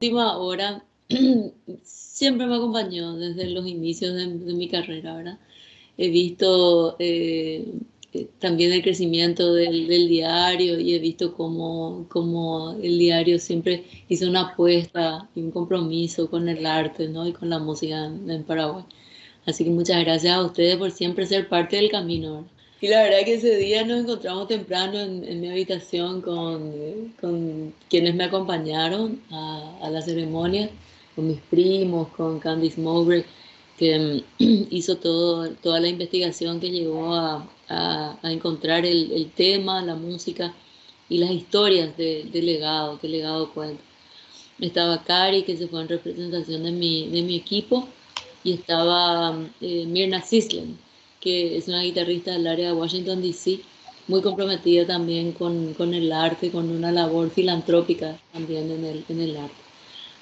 última hora siempre me acompañó desde los inicios de, mi carrera, ¿verdad? He visto eh, eh, también el crecimiento del, diario y he visto cómo, cómo, el diario siempre hizo una apuesta y un compromiso con el arte ¿no? y con la música en, Paraguay. Así que muchas gracias a ustedes por siempre ser parte del camino. Y la verdad que ese día nos encontramos temprano en, mi habitación con, con, quienes me acompañaron a, la ceremonia, con mis primos, con Candice Mowbray, que mm, hizo todo, toda la investigación que llegó a, a, encontrar el, el, tema, la música y las historias del de legado, que legado cuenta. Estaba Cari, que se fue en representación de mi, de mi equipo, y estaba eh, Mirna Sislen, que es una guitarrista del área de Washington, D.C., muy comprometida también con, con, el arte, con una labor filantrópica también en el, en el arte.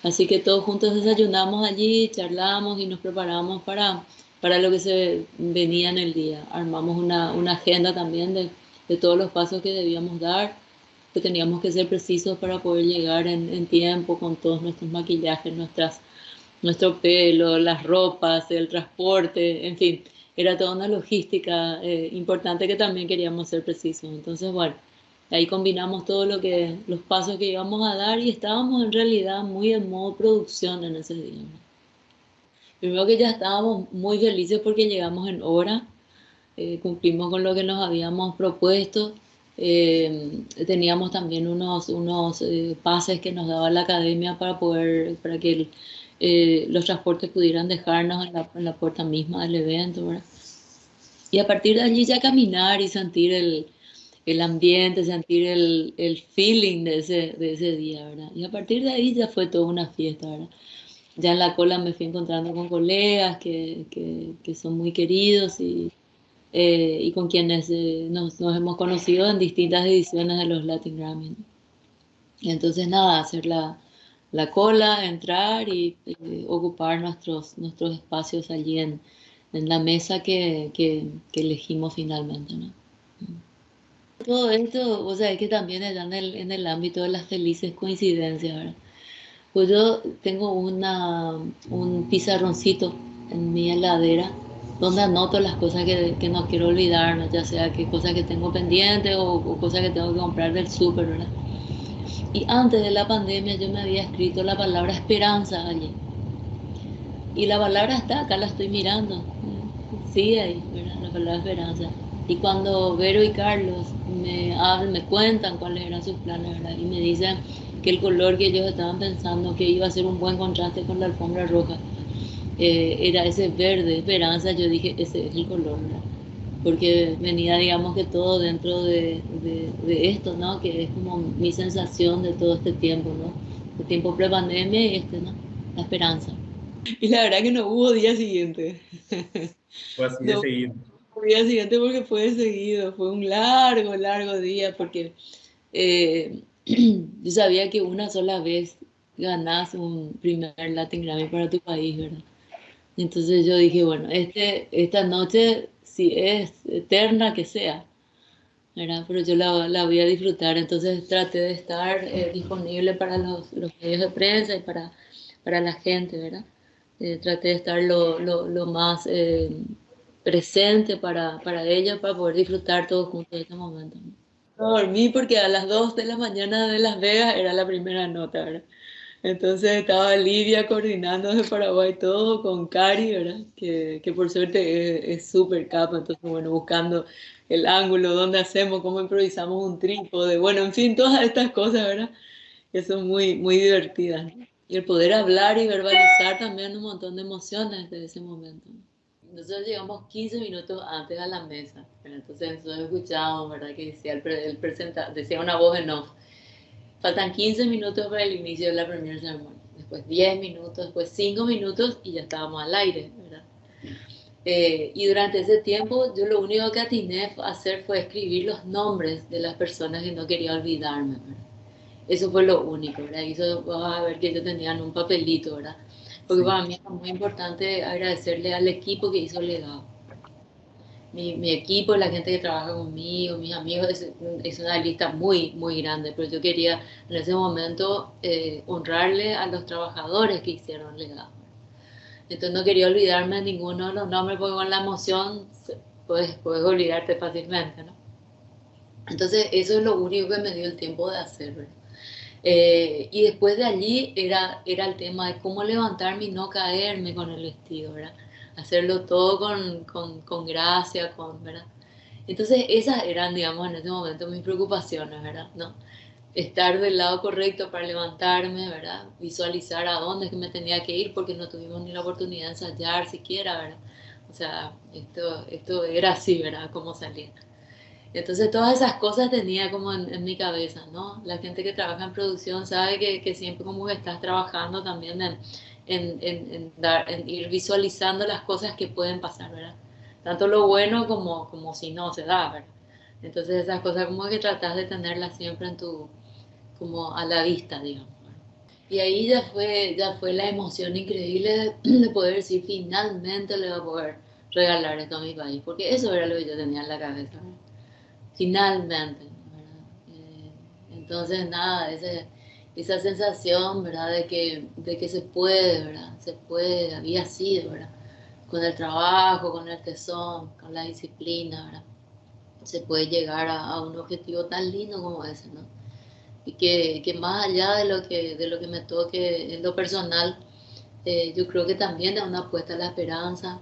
Así que todos juntos desayunamos allí, charlamos y nos preparamos para, para lo que se venía en el día. Armamos una, una agenda también de, de, todos los pasos que debíamos dar, que teníamos que ser precisos para poder llegar en, en tiempo con todos nuestros maquillajes, nuestras, nuestro pelo, las ropas, el transporte, en fin era toda una logística eh, importante que también queríamos ser precisos. Entonces, bueno, ahí combinamos todo lo que, los pasos que íbamos a dar y estábamos en realidad muy en modo producción en ese día. Primero que ya estábamos muy felices porque llegamos en hora, eh, cumplimos con lo que nos habíamos propuesto, eh, teníamos también unos, unos pases que nos daba la academia para poder, para que el, eh, los transportes pudieran dejarnos en la, en la, puerta misma del evento, ¿verdad? Y a partir de allí ya caminar y sentir el, el ambiente, sentir el, el, feeling de ese, de ese día, ¿verdad? Y a partir de ahí ya fue toda una fiesta, ¿verdad? Ya en la cola me fui encontrando con colegas que, que, que son muy queridos y, eh, y con quienes eh, nos, nos, hemos conocido en distintas ediciones de los Latin Grammy. Y entonces nada, hacer la, la cola, entrar y, ocupar nuestros, nuestros espacios allí en, en la mesa que, que, que, elegimos finalmente. ¿no? Todo esto, o sea, es que también está en el, en el ámbito de las felices coincidencias. ¿verdad? Pues yo tengo una, un pizarroncito en mi heladera donde anoto las cosas que, que no quiero olvidar, ya sea que cosas que tengo pendientes o, o cosas que tengo que comprar del súper, ¿verdad? Y antes de la pandemia yo me había escrito la palabra esperanza allí. Y la palabra está, acá la estoy mirando. Sigue ahí, la palabra esperanza. Y cuando Vero y Carlos me hablan, me cuentan cuáles eran sus planes. Y me dicen que el color que ellos estaban pensando que iba a ser un buen contraste con la alfombra roja, eh, era ese verde, esperanza, yo dije, ese es el color. Porque venía, digamos que todo dentro de, de, esto, ¿no? Que es como mi sensación de todo este tiempo, ¿no? El tiempo pre-pandemia y este, ¿no? La esperanza. Y la verdad que no hubo día siguiente. Fue así de seguido. día siguiente porque fue de seguido, fue un largo, largo día, porque eh, yo sabía que una sola vez ganás un primer Latin Grammy para tu país, ¿verdad? Entonces yo dije, bueno, este, esta noche si es eterna que sea, ¿verdad? pero yo la, la, voy a disfrutar, entonces traté de estar eh, disponible para los, los, medios de prensa y para, para la gente, ¿verdad? Eh, traté de estar lo, lo, lo más eh, presente para, para ellos, para poder disfrutar todos juntos de este momento. No dormí porque a las 2 de la mañana de Las Vegas era la primera nota, ¿verdad? Entonces estaba Lidia coordinando de Paraguay todo con Cari, ¿verdad? Que, que por suerte es súper capa, entonces bueno, buscando el ángulo, dónde hacemos, cómo improvisamos un trípode, bueno, en fin, todas estas cosas, ¿verdad? Que son muy, muy divertidas. Y el poder hablar y verbalizar también un montón de emociones desde ese momento. Nosotros llegamos 15 minutos antes a la mesa, entonces nosotros escuchábamos, ¿verdad? Que decía, el, el presenta, decía una voz en off Faltan 15 minutos para el inicio de la primera ceremonia. Después 10 minutos, después 5 minutos y ya estábamos al aire, ¿verdad? Eh, y durante ese tiempo yo lo único que atiné a hacer fue escribir los nombres de las personas que no quería olvidarme, ¿verdad? Eso fue lo único, ¿verdad? Y eso vas a ver que yo tenía en un papelito, ¿verdad? Porque para mí es muy importante agradecerle al equipo que hizo el legado. Mi, equipo, la gente que trabaja conmigo, mis amigos, es, una lista muy, muy grande, pero yo quería en ese momento eh, honrarle a los trabajadores que hicieron legado. Entonces no quería olvidarme de ninguno de los nombres porque con la emoción puedes, puedes olvidarte fácilmente, ¿no? Entonces eso es lo único que me dio el tiempo de hacer, eh, y después de allí era, era el tema de cómo levantarme y no caerme con el vestido, ¿verdad? Hacerlo todo con, con, con gracia, con, ¿verdad? Entonces esas eran, digamos, en ese momento mis preocupaciones, ¿verdad? ¿No? Estar del lado correcto para levantarme, ¿verdad? Visualizar a dónde es que me tenía que ir porque no tuvimos ni la oportunidad de ensayar siquiera, ¿verdad? O sea, esto, esto era así, ¿verdad? Cómo salía. Entonces todas esas cosas tenía como en, en, mi cabeza, ¿no? La gente que trabaja en producción sabe que, que siempre como que estás trabajando también en, en, en, dar, en, ir visualizando las cosas que pueden pasar, ¿verdad? Tanto lo bueno como, como si no se da, ¿verdad? Entonces esas cosas como que tratas de tenerlas siempre en tu, como a la vista, digamos. Y ahí ya fue, ya fue la emoción increíble de, poder decir, finalmente le voy a poder regalar esto a mi país, porque eso era lo que yo tenía en la cabeza. Finalmente, ¿verdad? Eh, entonces, nada, ese esa sensación, ¿verdad? De que, de que se puede, ¿verdad? Se puede, había sido, ¿verdad? Con el trabajo, con el tesón, con la disciplina, ¿verdad? Se puede llegar a, un objetivo tan lindo como ese, ¿no? Y que, que, más allá de lo que, de lo que me toque en lo personal, eh, yo creo que también es una apuesta a la esperanza,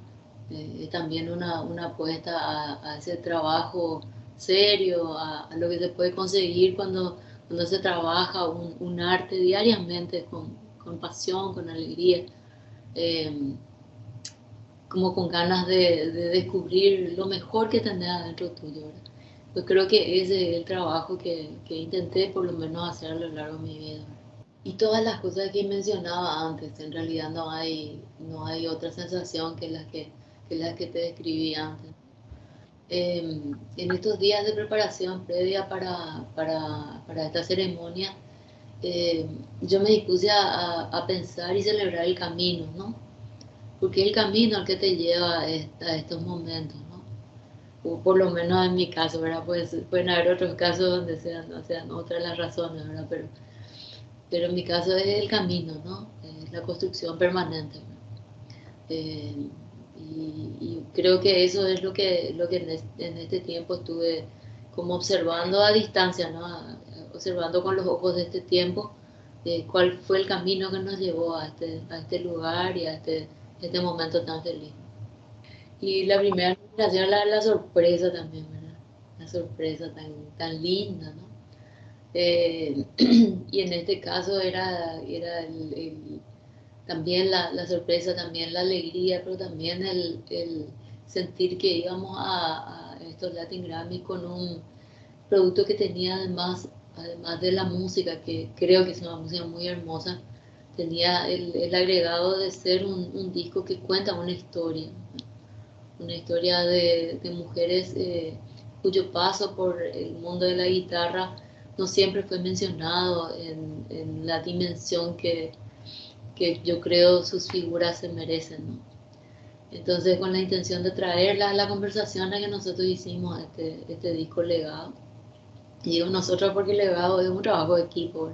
eh, es también una, una apuesta a, a, ese trabajo serio, a, a lo que se puede conseguir cuando cuando se trabaja un, un arte diariamente con, con, pasión, con alegría, eh, como con ganas de, de, descubrir lo mejor que tenés adentro tuyo. ¿verdad? Pues creo que ese es el trabajo que, que, intenté por lo menos hacer a lo largo de mi vida. Y todas las cosas que mencionaba antes, en realidad no hay, no hay otra sensación que las que, que, las que te describí antes. Em, en estos días de preparación previa para, para, para esta ceremonia, em, yo me dispuse a, a, pensar y celebrar el camino, ¿no? Porque es el camino al que te lleva a, estos momentos, ¿no? O por lo menos en mi caso, ¿verdad? Pues, pueden haber otros casos donde sean, sean otras las razones, ¿verdad? Pero, pero en mi caso es el camino, ¿no? Es la construcción permanente. Eh, y, creo que eso es lo que, lo que en, este, tiempo estuve como observando a distancia, ¿no? observando con los ojos de este tiempo eh, cuál fue el camino que nos llevó a este, a este lugar y a este, este momento tan feliz. Y la primera nominación la, la sorpresa también, ¿verdad? La sorpresa tan, tan linda, ¿no? Eh, y en este caso era, era el también la, la, sorpresa, también la alegría, pero también el, el sentir que íbamos a, a, estos Latin Grammy con un producto que tenía además, además de la música, que creo que es una música muy hermosa, tenía el, el agregado de ser un, un, disco que cuenta una historia, una historia de, de mujeres eh, cuyo paso por el mundo de la guitarra no siempre fue mencionado en, en la dimensión que, que yo creo sus figuras se merecen. ¿no? Entonces, con la intención de traerla a la conversación a que nosotros hicimos este, este disco legado, y digo nosotros porque legado es un trabajo de equipo.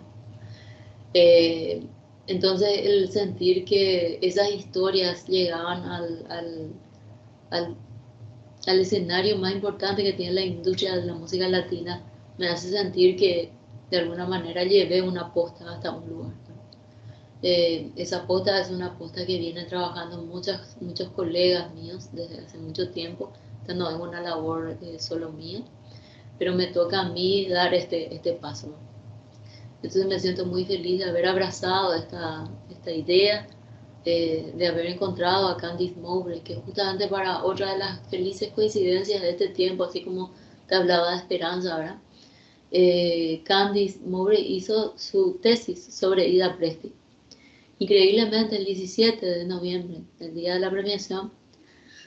Eh, entonces, el sentir que esas historias llegaban al, al, al escenario más importante que tiene la industria de la música latina me hace sentir que de alguna manera llevé una posta hasta un lugar. Eh, esa posta es una posta que viene trabajando muchas, muchos colegas míos desde hace mucho tiempo. Esta no es una labor eh, solo mía, pero me toca a mí dar este, este paso. Entonces me siento muy feliz de haber abrazado esta, esta idea, eh, de haber encontrado a Candice Mowbray, que justamente para otra de las felices coincidencias de este tiempo, así como te hablaba de esperanza, ¿verdad? Candice Mowbray hizo su tesis sobre Ida Presti Increíblemente, el 17 de noviembre, el día de la premiación,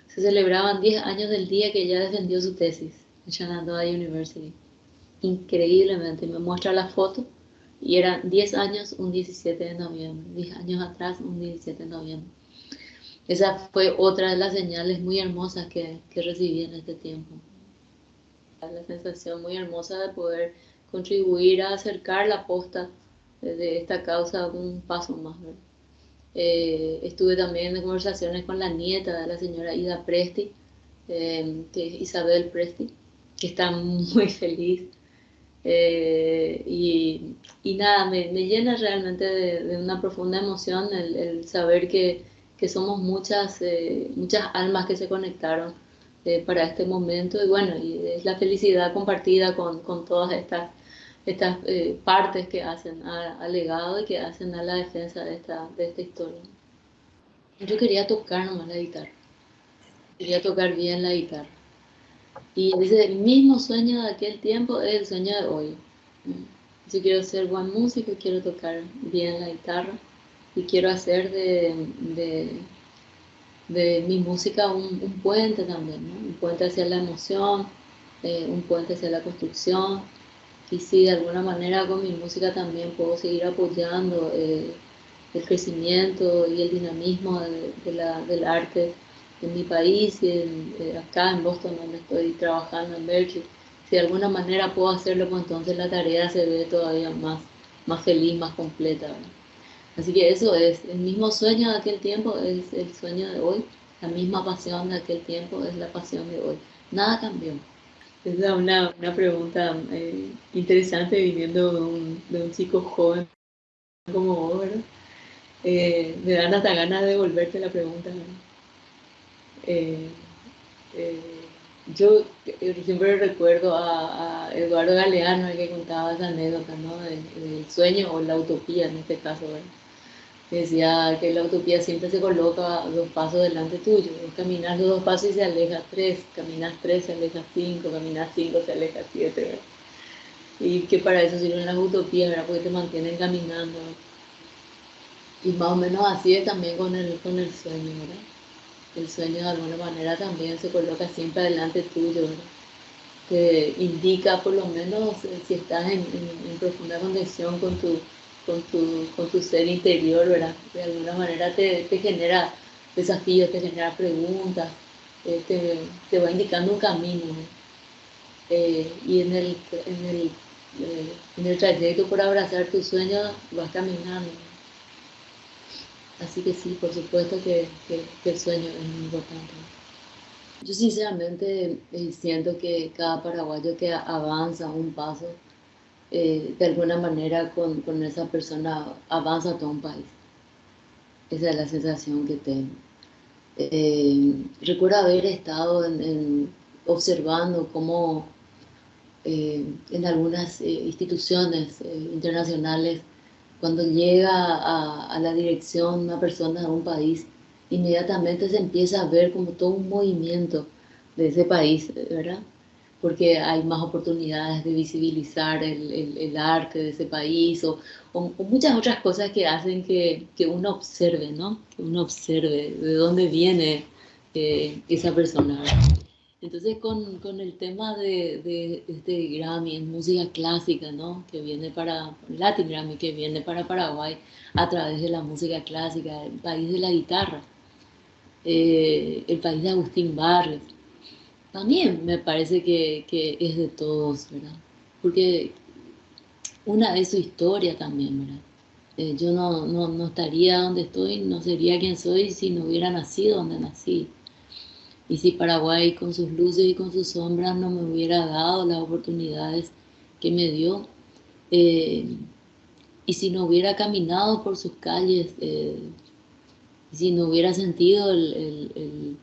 se celebraban 10 años del día que ella defendió su tesis en Shenandoah University. Increíblemente, me muestra la foto y eran 10 años un 17 de noviembre, 10 años atrás un 17 de noviembre. esa fue otra de las señales muy hermosas que, que recibí en este tiempo. La sensación muy hermosa de poder contribuir a acercar la posta de esta causa un paso más. Eh, estuve también en conversaciones con la nieta de la señora Ida Presti, eh, que es Isabel Presti, que está muy feliz. Eh, y, y, nada, me, me llena realmente de, una profunda emoción el, saber que, que, somos muchas, muchas almas que se conectaron para este momento y bueno, y es la felicidad compartida con, con todas estas estas eh, partes que hacen al legado y que hacen a la defensa de esta, de esta historia. Yo quería tocar nomás la guitarra, quería tocar bien la guitarra. Y dice, el mismo sueño de aquel tiempo es el sueño de hoy. Yo quiero ser buen músico, quiero tocar bien la guitarra y quiero hacer de, de, de mi música un, un, puente también, un puente hacia la emoción, eh, un puente hacia la construcción, y si de alguna manera con mi música también puedo seguir apoyando eh, el crecimiento y el dinamismo de, la, del arte en mi país y eh, acá en Boston donde estoy trabajando en Berkeley, si de alguna manera puedo hacerlo, pues entonces la tarea se ve todavía más, más feliz, más completa. Así que eso es, el mismo sueño de aquel tiempo es el sueño de hoy, la misma pasión de aquel tiempo es la pasión de hoy. Nada cambió. Es una, una pregunta eh, interesante viniendo de un, de un, chico joven como vos, ¿verdad? Eh, me dan hasta ganas de devolverte la pregunta. Eh, yo siempre recuerdo a, Eduardo Galeano, el que contaba esa anécdota, ¿no? del sueño o la utopía en este caso, ¿verdad? Decía que la utopía siempre se coloca dos pasos delante tuyo. Caminas dos pasos y se aleja tres, caminas tres, se aleja cinco, caminas cinco, se aleja siete. Y que para eso sirven las utopías, ¿verdad? porque te mantienen caminando. Y más o menos así es también con el, con el sueño, ¿verdad? El sueño de alguna manera también se coloca siempre delante tuyo, ¿verdad? que indica por lo menos si estás en, en profunda conexión con tu con tu, con tu ser interior, ¿verdad? De alguna manera te, te genera desafíos, te genera preguntas, eh, te, te, va indicando un camino. Eh, y en el, en, el, eh, en el trayecto por abrazar tus sueños vas caminando. Así que sí, por supuesto que, que, el sueño es muy importante. Yo sinceramente siento que cada paraguayo que avanza un paso eh, de alguna manera con, con, esa persona avanza todo un país. Esa es la sensación que tengo. Eh, recuerdo haber estado en, observando cómo eh, en algunas instituciones internacionales, cuando llega a, a, la dirección una persona de un país, inmediatamente se empieza a ver como todo un movimiento de ese país, ¿verdad? Porque hay más oportunidades de visibilizar el, el, arte de ese país o, o, muchas otras cosas que hacen que, que, uno observe, ¿no? Que uno observe de dónde viene eh, esa persona. Entonces con, con el tema de, de, este Grammy en música clásica, ¿no? Que viene para, Latin Grammy, que viene para Paraguay a través de la música clásica, el país de la guitarra, eh, el país de Agustín Barres, también me parece que, que, es de todos, ¿verdad? Porque una es su historia también, ¿verdad? Eh, yo no, no, no, estaría donde estoy, no sería quien soy si no hubiera nacido donde nací. Y si Paraguay con sus luces y con sus sombras no me hubiera dado las oportunidades que me dio, eh, y si no hubiera caminado por sus calles, eh, si no hubiera sentido el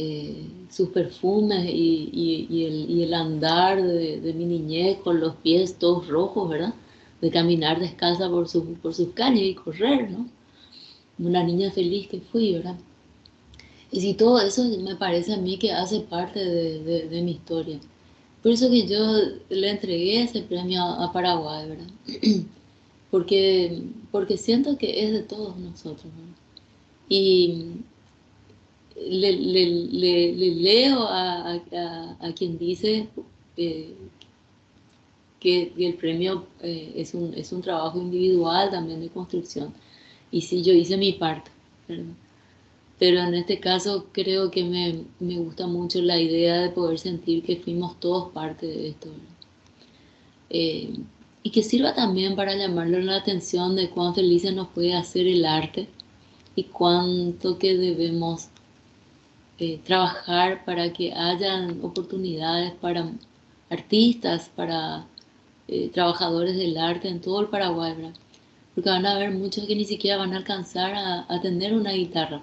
eh, sus perfumes y, y, el, y, el, andar de, de, mi niñez con los pies todos rojos, ¿verdad? De caminar descalza por, su, por sus calles y correr, ¿no? Una niña feliz que fui, ¿verdad? Y si todo eso me parece a mí que hace parte de, de mi historia. Por eso que yo le entregué ese premio a, Paraguay, ¿verdad? porque, porque siento que es de todos nosotros, ¿verdad? Y, le, le, le, leo a, a, a, quien dice eh, que, el premio eh, es, un, es un trabajo individual también de construcción. Y sí, yo hice mi parte. pero en este caso creo que me, me, gusta mucho la idea de poder sentir que fuimos todos parte de esto. Eh, y que sirva también para llamarle la atención de cuán felices nos puede hacer el arte y cuánto que debemos eh, trabajar para que hayan oportunidades para artistas, para eh, trabajadores del arte en todo el Paraguay, porque van a haber muchos que ni siquiera van a alcanzar a, tener una guitarra.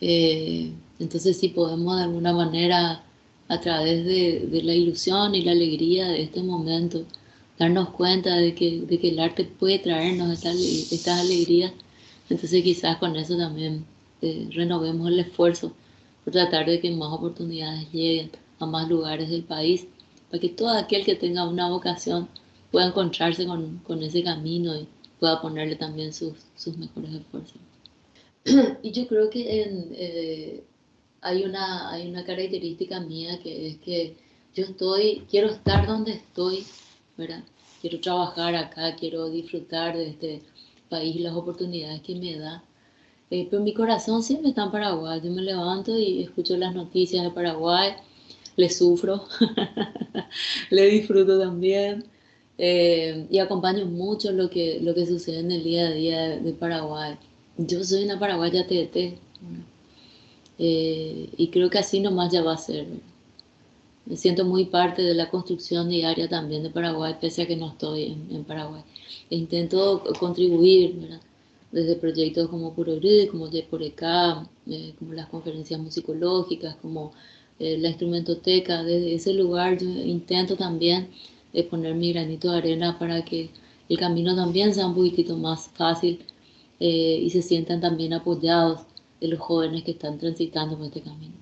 Eh, entonces si podemos de alguna manera a través de, la ilusión y la alegría de este momento, darnos cuenta de que, el arte puede traernos estas alegrías, entonces quizás con eso también renovemos el esfuerzo por tratar de que más oportunidades lleguen a más lugares del país, para que todo aquel que tenga una vocación pueda encontrarse con, con ese camino y pueda ponerle también sus, sus mejores esfuerzos. y yo creo que en, eh, hay una, hay una característica mía que es que yo estoy, quiero estar donde estoy, ¿verdad? Quiero trabajar acá, quiero disfrutar de este país, las oportunidades que me da. Eh, pero mi corazón siempre está en Paraguay. Yo me levanto y escucho las noticias de Paraguay, le sufro, le disfruto también eh, y acompaño mucho lo que, lo que sucede en el día a día de, Paraguay. Yo soy una paraguaya TT. Eh, y creo que así nomás ya va a ser. Me siento muy parte de la construcción diaria también de Paraguay, pese a que no estoy en, Paraguay. E intento contribuir, desde proyectos como Purogrid, como Yeporeca, eh, como las conferencias musicológicas, como eh, la instrumentoteca. Desde ese lugar yo intento también poner mi granito de arena para que el camino también sea un poquitito más fácil y se sientan también apoyados de los jóvenes que están transitando por este camino.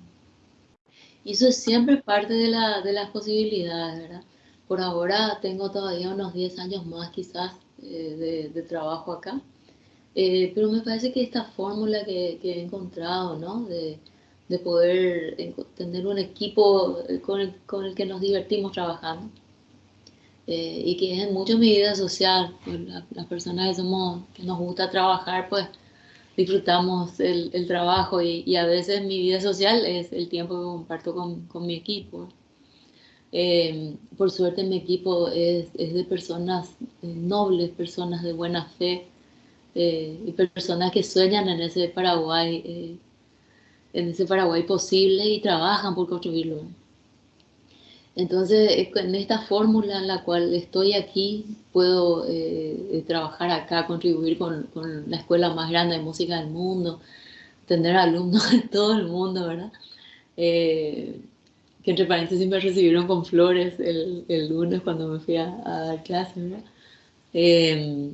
Y eso es siempre parte de, la, de las posibilidades, ¿verdad? Por ahora tengo todavía unos 10 años más quizás eh, de, trabajo acá, eh, pero me parece que esta fórmula que, que he encontrado, ¿no? De, de, poder tener un equipo con el, con el que nos divertimos trabajando, eh, y que es mucho mi vida social, las personas que, somos, que nos gusta trabajar, pues disfrutamos el, el trabajo y, a veces mi vida social es el tiempo que comparto con, con mi equipo. Eh, por suerte mi equipo es, es de personas eh, nobles, personas de buena fe eh, y personas que sueñan en ese Paraguay, en ese Paraguay posible y trabajan por construirlo. Entonces, en esta fórmula en la cual estoy aquí, puedo eh, trabajar acá, contribuir con, la escuela más grande de música del mundo, tener alumnos de todo el mundo, ¿verdad? Eh, que entre paréntesis me recibieron con flores el, el lunes cuando me fui a, dar clases, ¿verdad? Eh,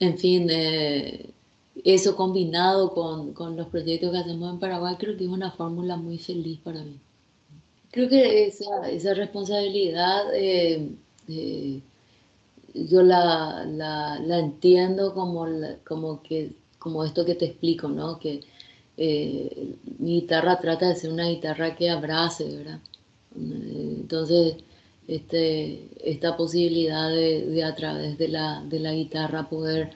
en fin, eso combinado con, con los proyectos que hacemos en Paraguay, creo que es una fórmula muy feliz para mí. Creo que esa, esa responsabilidad eh, eh, yo la, la, la, entiendo como, como, que, como esto que te explico, ¿no? Que eh, mi guitarra trata de ser una guitarra que abrace, ¿verdad? Entonces, este, esta posibilidad de, a través de la, de la guitarra poder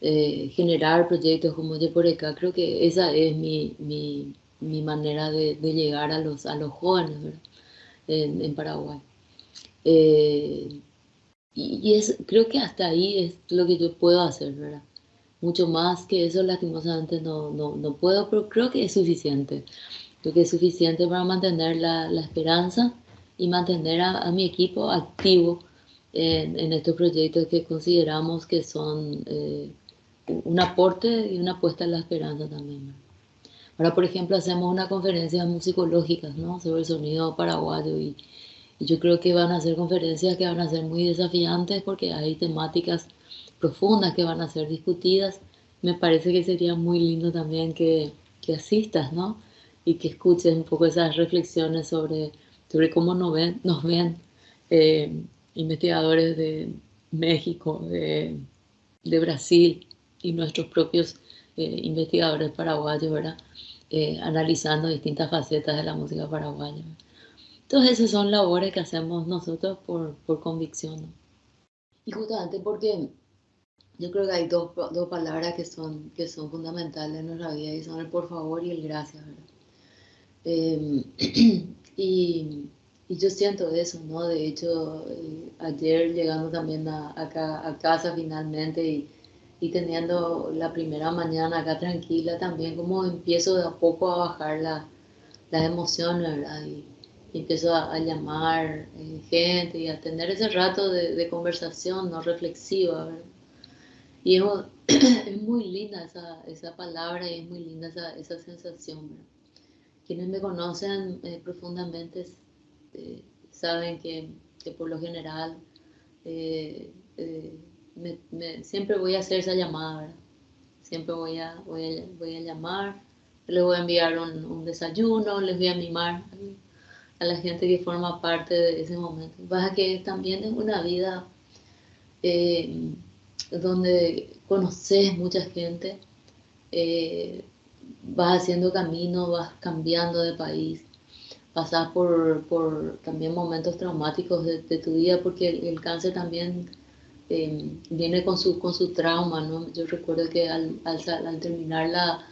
generar proyectos como Yeporeca, creo que esa es mi, mi mi manera de, llegar a los, a los jóvenes en, Paraguay. Eh, y, es, creo que hasta ahí es lo que yo puedo hacer. Mucho más que eso lastimosamente no, no, no puedo, pero creo que es suficiente. Creo que es suficiente para mantener la, la esperanza y mantener a, mi equipo activo en, en, estos proyectos que consideramos que son eh, un aporte y una apuesta en la esperanza también. Ahora, por ejemplo, hacemos una conferencia musicológicas ¿no? sobre el sonido paraguayo y, yo creo que van a ser conferencias que van a ser muy desafiantes porque hay temáticas profundas que van a ser discutidas. Me parece que sería muy lindo también que, que asistas, ¿no? Y que escuches un poco esas reflexiones sobre, sobre cómo nos ven, nos ven eh, investigadores de México, de, de, Brasil y nuestros propios eh, investigadores paraguayos, ¿verdad? Eh, analizando distintas facetas de la música paraguaya. Entonces esas son labores que hacemos nosotros por, por convicción. Y justamente porque yo creo que hay dos, dos, palabras que son, que son fundamentales en nuestra vida y son el por favor y el gracias, em, y, yo siento eso, ¿no? De hecho, eh, ayer llegando también a, a casa finalmente y, teniendo la primera mañana acá tranquila, también como empiezo de a poco a bajar la, las emociones, ¿verdad? Y, empiezo a, llamar eh, gente y a tener ese rato de, de conversación no reflexiva, ¿verdad? Y es, muy linda esa, esa, palabra y es muy linda esa, esa sensación. Quienes me conocen eh, profundamente eh, saben que, que, por lo general eh, siempre voy a hacer esa llamada. Siempre voy a, voy a, voy a llamar, les voy a enviar un, un, desayuno, les voy a animar a la gente que forma parte de ese momento. Baja que también es una vida donde conoces mucha gente, vas haciendo camino, vas cambiando de país, pasas por, por también momentos traumáticos de, tu vida, porque el, cáncer también eh, viene con su, con su trauma, ¿no? Yo recuerdo que al, al, terminar la,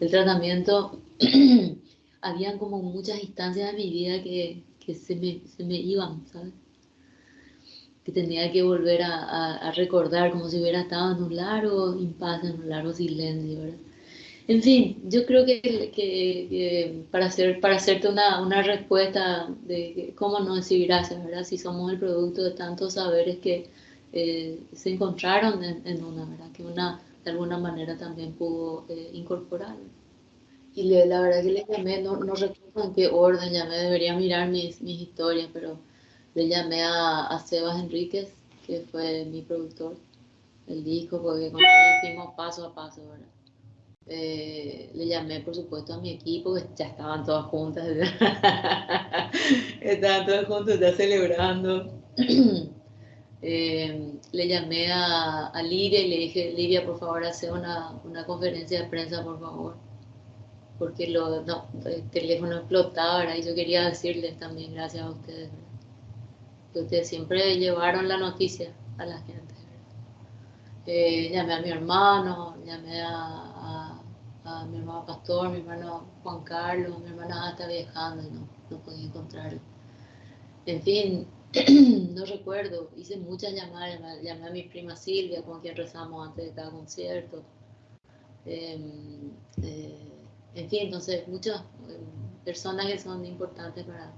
el tratamiento, habían como muchas instancias de mi vida que, que se, me, se me iban, ¿sabes? que tenía que volver a, a, recordar como si hubiera estado en un largo impasse, en un largo silencio, ¿verdad? En fin, yo creo que, para, hacer, para hacerte una, una, respuesta de cómo no decir gracias, ¿verdad? Si somos el producto de tantos saberes que eh, se encontraron en, una, ¿verdad? Que una de alguna manera también pudo eh, incorporar. Y le, la verdad que le llamé, no, no recuerdo en qué orden llamé, debería mirar mis, mis historias, pero le llamé a, Sebas Enríquez, que fue mi productor del disco, porque con él hicimos paso a paso, ¿verdad? Eh, le llamé, por supuesto, a mi equipo, que ya estaban todas juntas, estaban todas juntas ya celebrando. Eh, le llamé a, a, Livia y le dije, Livia, por favor, hace una, una conferencia de prensa, por favor, porque lo, no, el teléfono explotaba, ¿verdad? y yo quería decirles también gracias a ustedes que ustedes siempre llevaron la noticia a la gente. Eh, llamé a mi hermano, llamé a, a, mi hermano Pastor, mi hermano Juan Carlos, mi hermana está viajando y no, no podía encontrarlo. En fin, no recuerdo, hice muchas llamadas, llamé a mi prima Silvia, con quien rezamos antes de cada concierto. Em, eh, en fin, entonces muchas em, personas que son importantes para,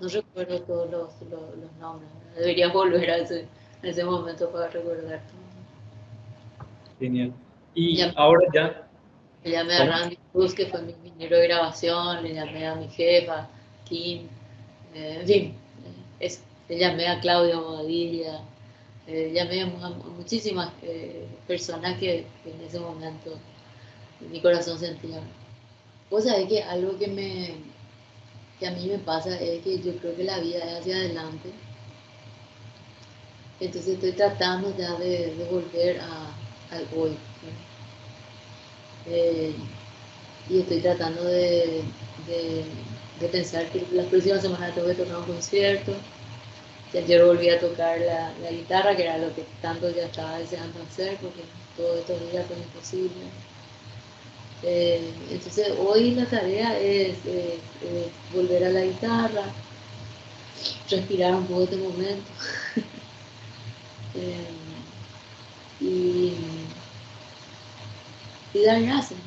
no recuerdo todos los, los, nombres. Debería volver a ese, ese momento para recordar Genial. Y ahora ya. Le llamé a Randy Cruz, que fue mi ingeniero de grabación, le llamé a mi jefa, Kim, eh, en fin, eh, le llamé a Claudio Bobadilla, eh, llamé a, muchísimas personas que, que, en ese momento mi corazón sentía. Vos sabés que algo que me, que a mí me pasa es que yo creo que la vida es hacia adelante. Entonces estoy tratando ya de, volver a, al hoy. Eh, y estoy tratando de, pensar que la próxima semana tengo que tocar un concierto. Que ayer volví a tocar la, guitarra, que era lo que tanto ya estaba deseando hacer, porque todos estos días fue imposible. Eh, entonces hoy la tarea es, volver a la guitarra, respirar un poco este momento eh, y, dar gracias.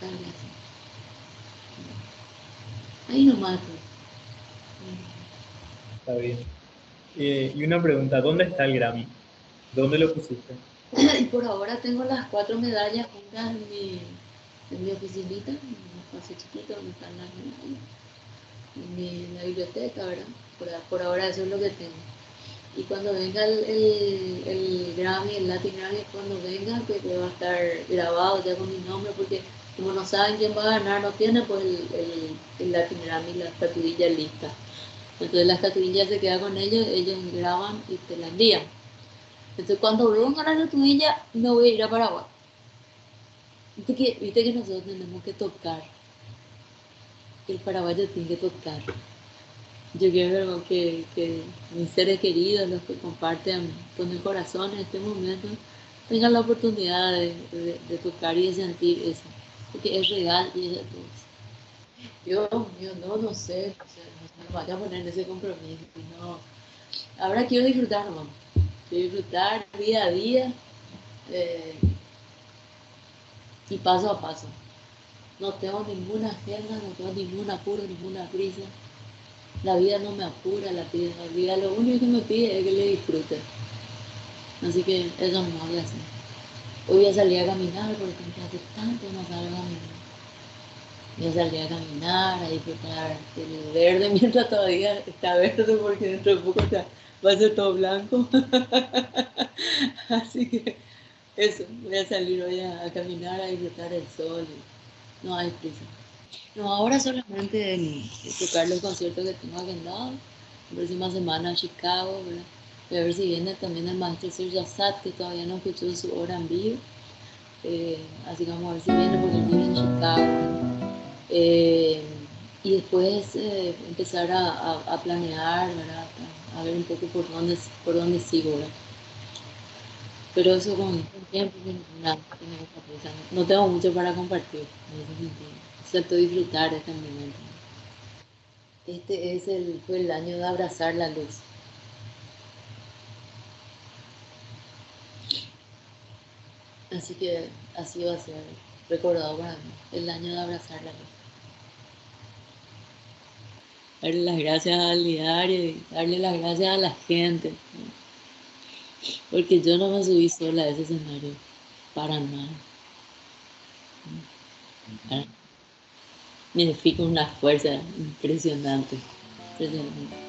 Dar gracias. Ahí nomás. Está bien. Eh, y una pregunta, ¿dónde está el Grammy? ¿Dónde lo pusiste? y por ahora tengo las cuatro medallas juntas en mi, en mi oficinita, en un espacio chiquito donde están las medallas, en, mi, la biblioteca, ¿verdad? Por, por, ahora eso es lo que tengo. Y cuando venga el, el, Grammy, el Latin Grammy, cuando venga, que va a estar grabado ya con mi nombre, porque como no saben quién va a ganar, no tiene pues el, el, el Latin Grammy, la estatuilla lista. Entonces la estatuilla se queda con ellos, ellos graban y te la envían. Entonces, cuando venga la estatuilla, me voy a ir a Paraguay. Viste que, viste que nosotros tenemos que tocar. El paraguayo tiene que tocar. Yo quiero que, mis seres queridos, los que comparten con el corazón en este momento, tengan la oportunidad de, tocar y de sentir eso, porque es real y es de todos. Yo, yo no, no sé, no, me vaya a poner en ese compromiso. No. Ahora quiero disfrutar, mamá. Quiero disfrutar día a día eh, y paso a paso. No tengo ninguna agenda, no tengo ningún apuro, ninguna prisa. La vida no me apura, la vida, lo único que me pide es que le disfrute. Así que eso no voy a hacer. Hoy voy a salir a caminar porque hace tanto no salgo a caminar. Voy a a caminar, a disfrutar del verde mientras todavía está verde porque dentro de poco va a ser todo blanco. Así que eso, voy a salir hoy a, caminar, a disfrutar el sol. No hay prisa. No, ahora solamente el, tocar los conciertos que tengo agendado. La próxima semana a Chicago, ¿verdad? Voy a ver si viene también el maestro Sergio Assad, que todavía no escuchó su hora en vivo. Eh, así que vamos a ver si viene porque él vive en Chicago. Eh, y después eh, empezar a, planear, ¿verdad? A, ver un poco por dónde, por dónde sigo, ¿verdad? Pero eso con el tiempo, nada, no tengo mucho para compartir en excepto disfrutar de este momento. Este es el, fue el año de abrazar la luz. Así que así va a ser recordado para mí, el año de abrazar la luz. Darle las gracias al diario y darle las gracias a la gente. Porque yo no me subí sola a ese escenario, para nada. Me fico una fuerza impresionante. impresionante.